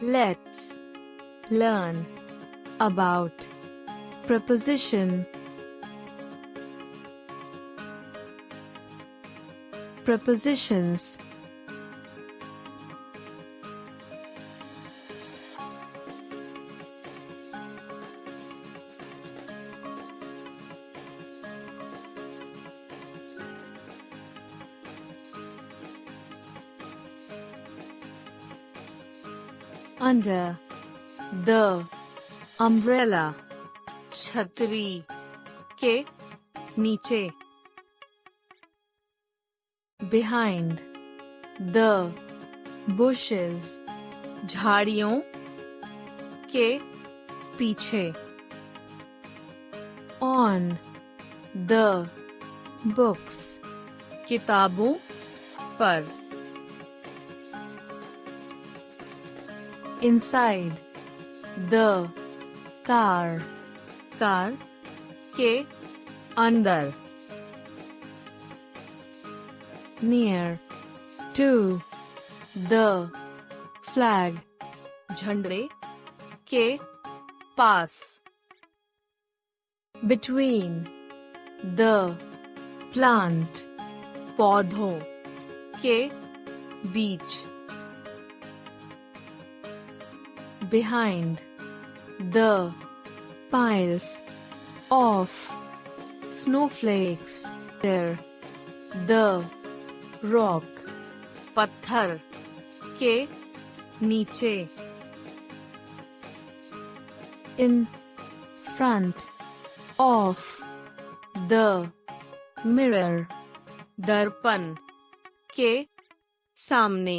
Let's learn about preposition. Prepositions under the umbrella छतरी के नीचे behind the bushes झाड़ियों के पीछे on the books किताबों पर inside the car car के अंदर near to the flag झंडे के पास between the plant पौधों के बीच behind the piles of snowflakes there the rock पत्थर के नीचे in front of the mirror दर्पण के सामने